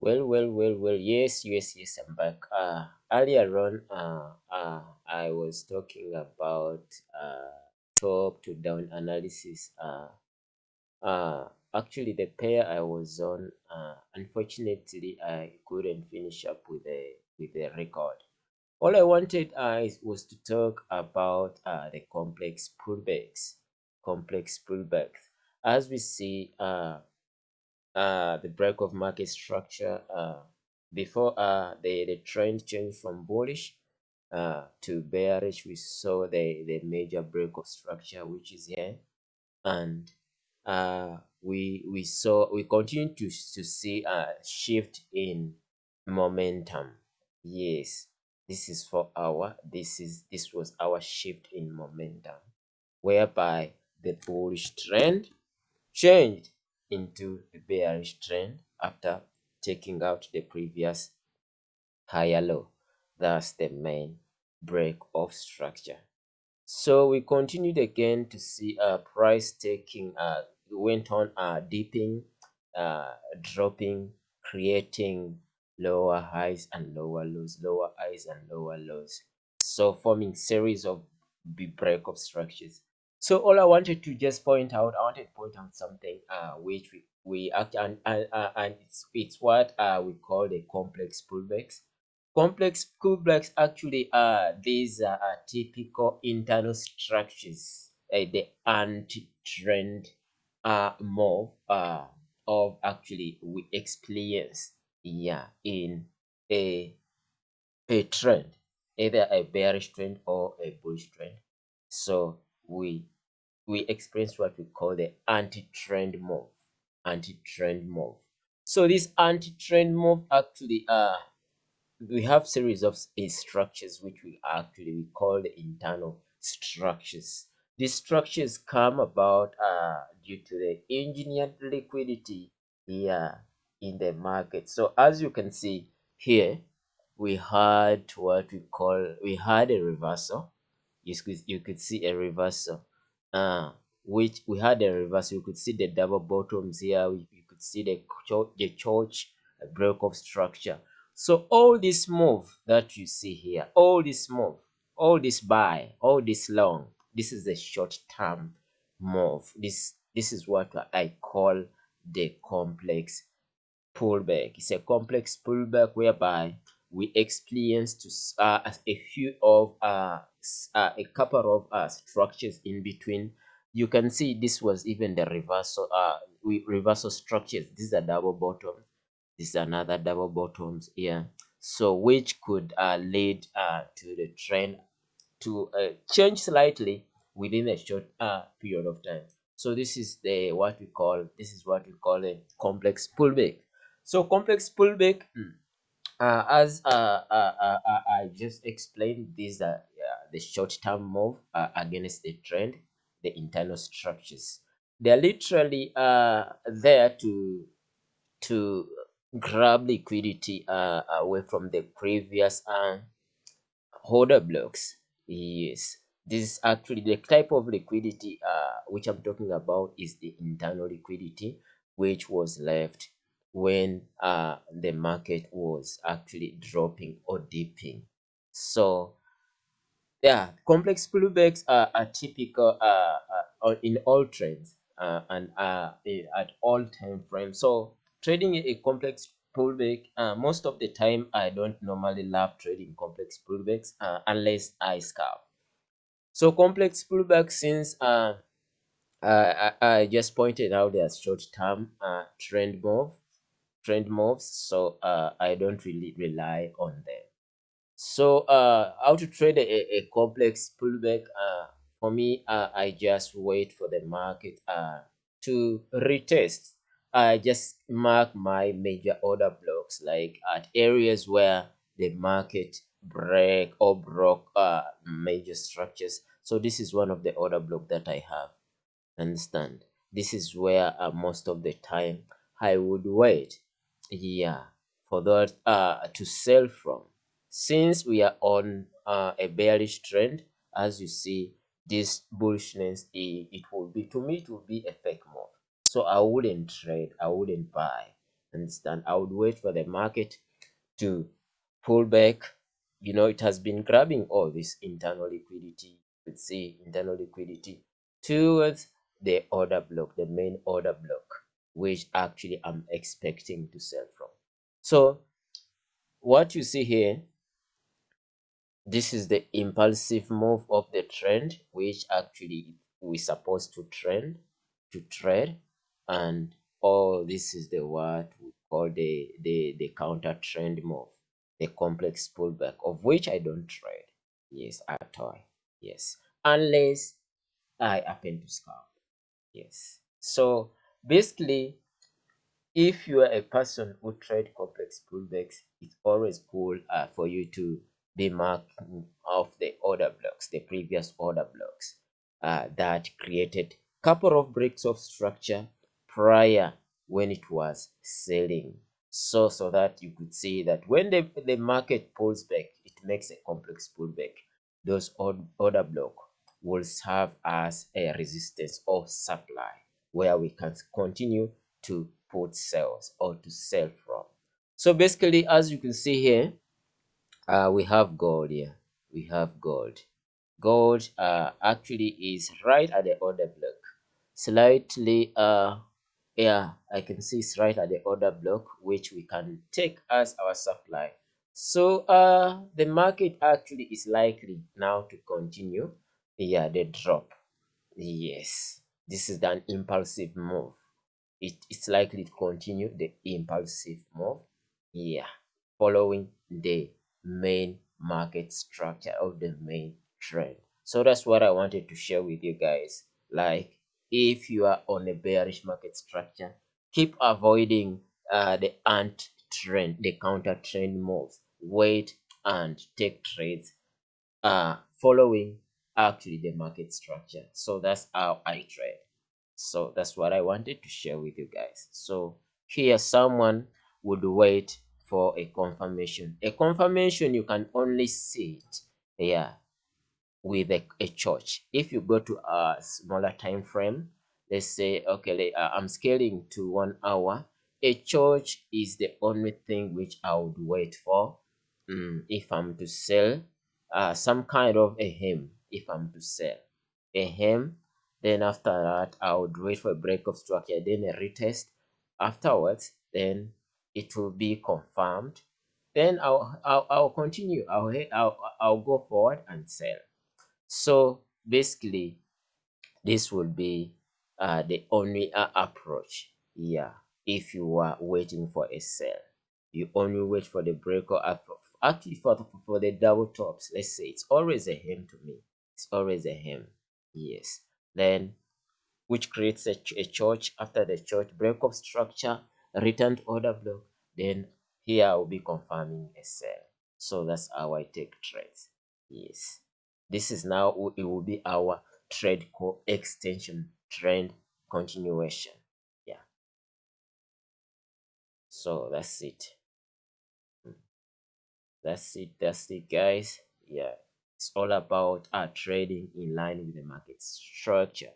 Well, well, well, well. Yes, yes, yes. I'm back. Uh, earlier on, uh, uh, I was talking about uh, top to down analysis. Uh, uh, actually, the pair I was on, uh, unfortunately, I couldn't finish up with the with the record. All I wanted uh, was to talk about uh, the complex pullbacks. Complex pullbacks. As we see, uh, uh, the break of market structure uh, before uh, the, the trend changed from bullish uh, to bearish we saw the, the major break of structure which is here. And uh, we we saw we continue to, to see a shift in momentum. Yes this is for our this is this was our shift in momentum whereby the bullish trend changed into a bearish trend after taking out the previous higher low. That's the main break of structure. So we continued again to see a price taking, uh, went on uh, dipping, uh, dropping, creating lower highs and lower lows, lower highs and lower lows. So forming series of break of structures. So all I wanted to just point out, I wanted to point out something uh, which we, we act and, and, uh, and it's, it's what uh, we call the complex pullbacks. Complex pullbacks actually are these are typical internal structures, uh, the anti-trend uh, move uh, of actually we experience yeah in a a trend, either a bearish trend or a bullish trend. So we we experience what we call the anti-trend move anti-trend move. So this anti-trend move actually uh we have series of structures which we actually we call the internal structures. These structures come about uh due to the engineered liquidity here in the market. So as you can see here we had what we call we had a reversal. You could you could see a reversal uh which we had a reverse. you could see the double bottoms here. You could see the church, the church break of structure. So all this move that you see here all this move all this buy all this long this is a short term move. This this is what i call the complex pullback. It's a complex pullback whereby we experienced uh, a few of uh, uh, a couple of uh, structures in between. You can see this was even the reversal uh we reversal structures. These are double bottoms. This is another double bottoms here. So which could uh, lead uh, to the trend to uh, change slightly within a short uh, period of time. So this is the what we call this is what we call a complex pullback. So complex pullback mm, uh, as uh, uh, uh, uh, I just explained, these are the short-term move uh, against the trend, the internal structures. They're literally uh, there to to grab liquidity uh, away from the previous uh, order blocks. Yes, this is actually the type of liquidity uh, which I'm talking about is the internal liquidity which was left when uh, the market was actually dropping or dipping. So yeah, complex pullbacks are, are typical uh, uh, in all trades uh, and uh, at all time frames. So trading a complex pullback, uh, most of the time I don't normally love trading complex pullbacks uh, unless I scalp. So complex pullbacks since uh, I, I just pointed out their short-term uh, trend move trend moves so uh, i don't really rely on them so uh, how to trade a, a complex pullback uh, for me uh, i just wait for the market uh, to retest. I just mark my major order blocks like at areas where the market break or broke uh, major structures. So this is one of the order block that i have. Understand? This is where uh, most of the time i would wait. Yeah. For that uh to sell from since we are on uh, a bearish trend as you see this bullishness it, it will be to me it will be a fake move. So i wouldn't trade i wouldn't buy understand? I would wait for the market to pull back. You know it has been grabbing all this internal liquidity let's see internal liquidity towards the order block the main order block which actually i'm expecting to sell from. So what you see here this is the impulsive move of the trend which actually we supposed to trend to trade and oh this is the what we call the the the counter trend move the complex pullback of which i don't trade yes at all yes unless i happen to scalp yes. So basically if you are a person who trade complex pullbacks it's always cool uh, for you to be mark of the order blocks the previous order blocks uh, that created couple of breaks of structure prior when it was selling. So so that you could see that when the, the market pulls back it makes a complex pullback. Those order block will serve as a resistance or supply where we can continue to put sales or to sell from. So basically as you can see here uh, we have gold here. We have gold. Gold uh, actually is right at the order block. Slightly uh yeah i can see it's right at the order block which we can take as our supply. So uh the market actually is likely now to continue yeah the drop. Yes this is an impulsive move. It, it's likely to continue the impulsive move yeah following the main market structure of the main trend. So that's what i wanted to share with you guys. Like if you are on a bearish market structure keep avoiding uh, the ant trend the counter trend moves wait and take trades uh following actually the market structure. So that's how i trade. So that's what i wanted to share with you guys. So here someone would wait for a confirmation. A confirmation you can only see it yeah with a, a church. If you go to a smaller time frame let's say okay uh, i'm scaling to one hour. A church is the only thing which i would wait for mm, if i'm to sell uh, some kind of a hem if i'm to sell a hem then after that i would wait for a break of structure then a retest. Afterwards then it will be confirmed. Then i'll i'll, I'll continue. I'll, I'll i'll go forward and sell. So basically this would be uh, the only uh, approach. Yeah if you are waiting for a sell you only wait for the break or actually for, for the double tops. Let's say it's always a hem to me. It's always a hem. Yes. Then which creates a, a church. After the church break of structure returned order block then here i will be confirming a sell so that's how i take trades yes. This is now it will be our trade core extension trend continuation. Yeah. So that's it. Hmm. that's it that's it guys. Yeah. It's all about our trading in line with the market structure